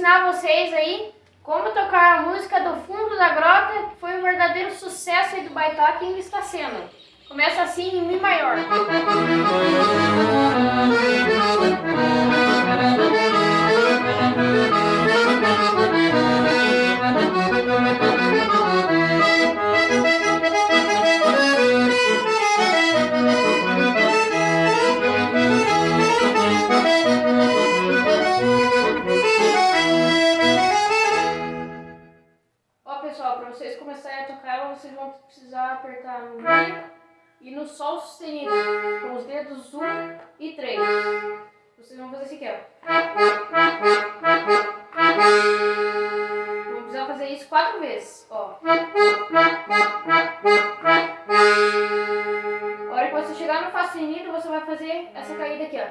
ensinar vocês aí como tocar a música do fundo da grota, que foi um verdadeiro sucesso aí do Baitoque e ainda está sendo. Começa assim em Mi maior. Apertar no Mi e no Sol sustenido, com os dedos 1 e 3. Vocês vão fazer assim aqui, ó. Vamos precisar fazer isso quatro vezes, ó. A hora que você chegar no Fá sustenido, você vai fazer essa caída aqui, ó.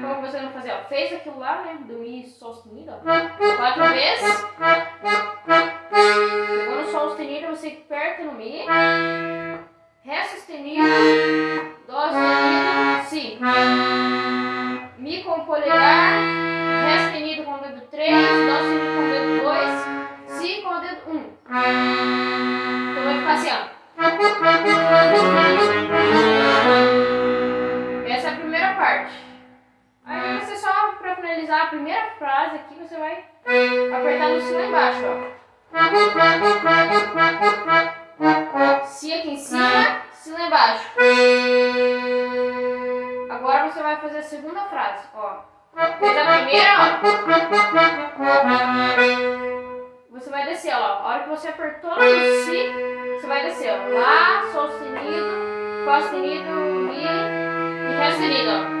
Como você vai fazer, ó. Fez aquilo lá, né, do Mi Sol sustenido, ó. Quatro vezes. Segunda frase, ó. Fez a primeira, ó. Você vai descer, ó. A hora que você apertou no Si, você vai descer, ó. Lá, Sol sustenido, Fá sustenido, Mi e Ré sustenido, ó.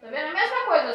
Tá vendo? A mesma coisa.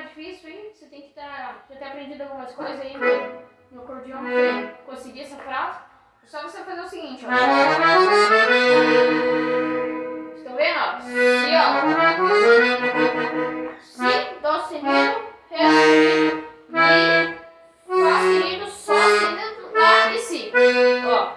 mais difícil, hein? Você tem que tá, ter aprendido algumas coisas aí no, no acordeão pra conseguir essa frase. É só você fazer o seguinte, ó. Estão vendo, ó? Si, ó. Si, Dó sustenido, Ré sustenido, Mi, Fá sustenido, Sol sustenido, Lá e Si. Ó.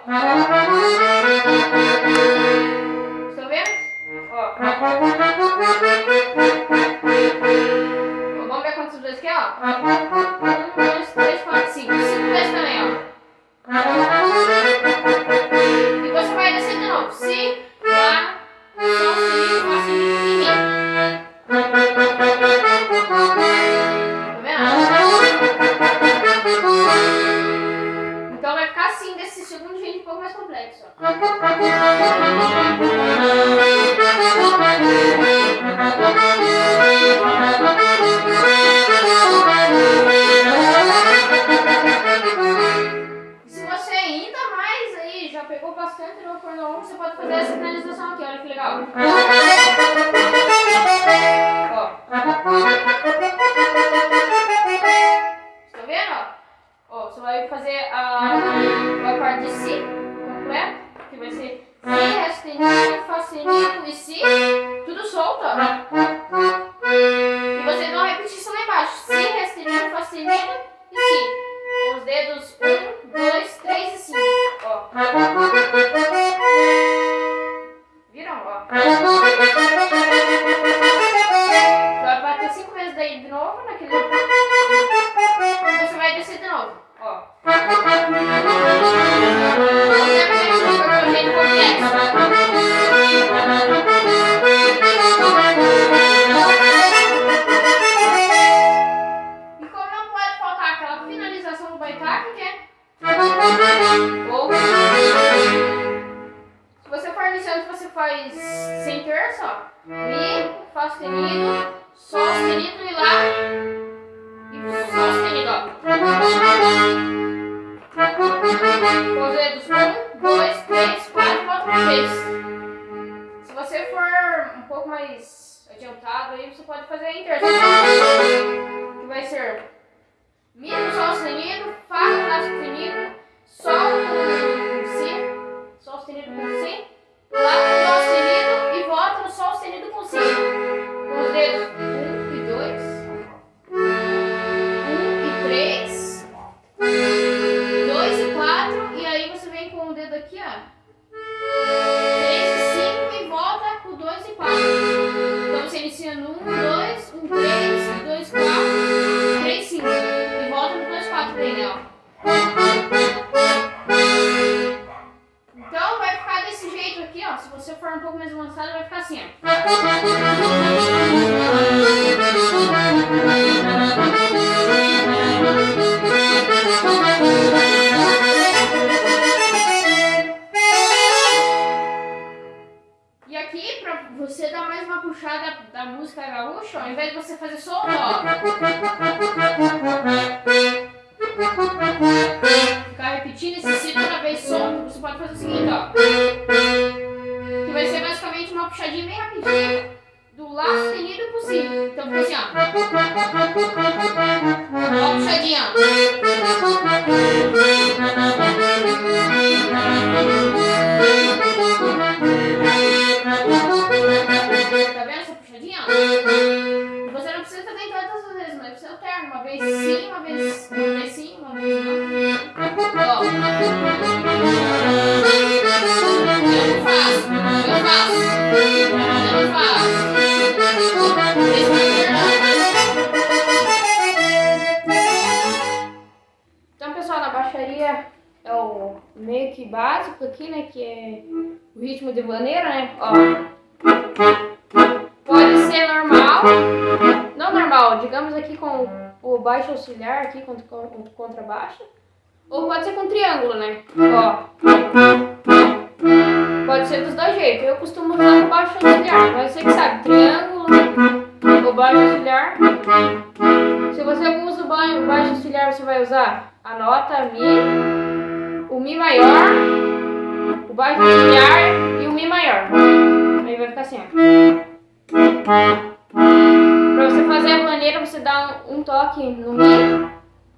E se você ainda mais aí já pegou bastante no corno 1, você pode fazer essa finalização aqui, olha que legal. Vai bater 5 vezes daí de novo naquele. Você vai descer de novo. Ó. E como não pode faltar aquela finalização do baitaca, que é. Faz sem terço, ó. Mi, Fá sustenido, Sol sustenido e Lá. E Sol sustenido, ó. Com os dedos 1, 2, 3, 4, volta uma vez. Se você for um pouco mais adiantado aí, você pode fazer em terço. Que vai ser Mi Sol sustenido, Fá Lá sustenido, Sol aqui, pra você dar mais uma puxada da música gaúcha, ao invés de você fazer só o ficar repetindo esse si toda vez solto, você pode fazer o seguinte, ó. Que vai ser basicamente uma puxadinha bem rapidinha do Lá sustenido Si. Então fica assim, ó. Ó, puxadinha, ó. Básico aqui, né? Que é o ritmo de vaneira, né? Ó. Pode ser normal, não normal, digamos aqui com o baixo auxiliar aqui contra, contra contrabaixo, ou pode ser com triângulo, né? Ó. Pode ser dos dois jeitos. Eu costumo usar o baixo auxiliar, mas você que sabe, triângulo ou baixo auxiliar. Se você usa o ba- baixo auxiliar, você vai usar a nota Mi, o Mi maior, o baixo auxiliar e o Mi maior. Aí vai ficar assim, ó. Pra você fazer a maneira, você dá um, um toque no Mi.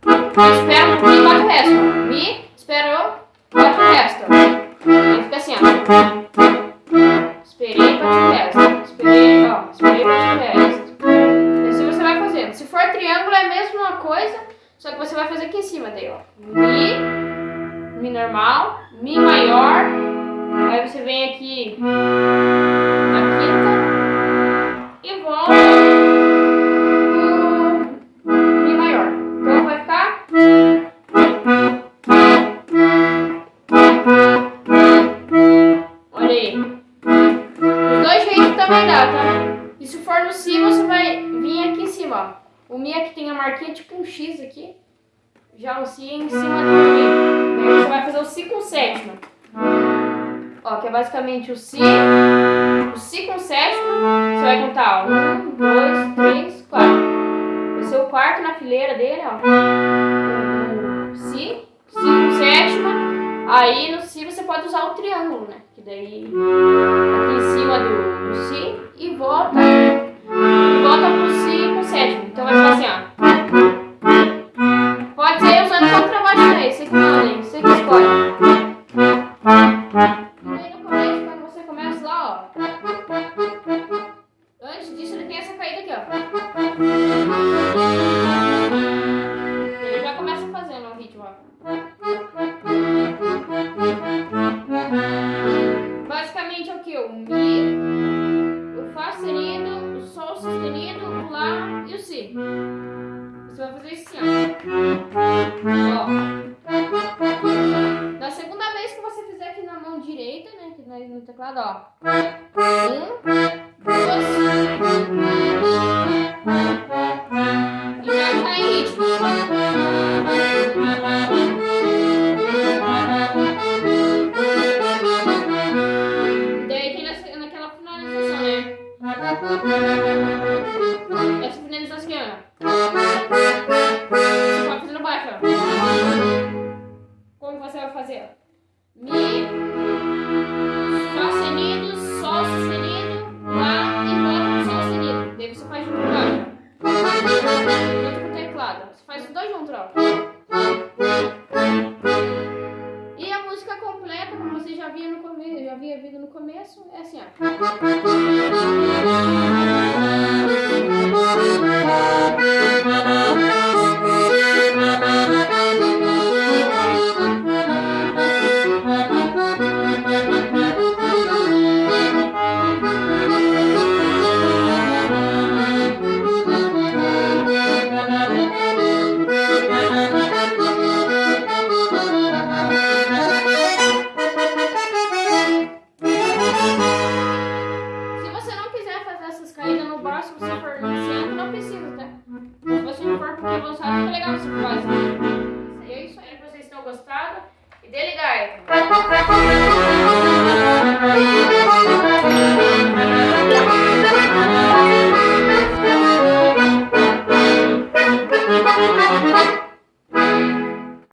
Espera um pouquinho e bate o resto. Mi, esperou, bate o resto. Marquinha tipo um X aqui. Já o Si em cima do Mi. Aí você vai fazer o Si com sétima. Ó, que é basicamente o Si. O Si com sétima. Você vai contar, ó. Um, dois, três, quatro. Vai ser o quarto na fileira dele, ó. O Si. Si com sétima. Aí no Si você pode usar o triângulo, né? Que daí aqui em cima do Si e volta. No teclado, ó. Um, dois.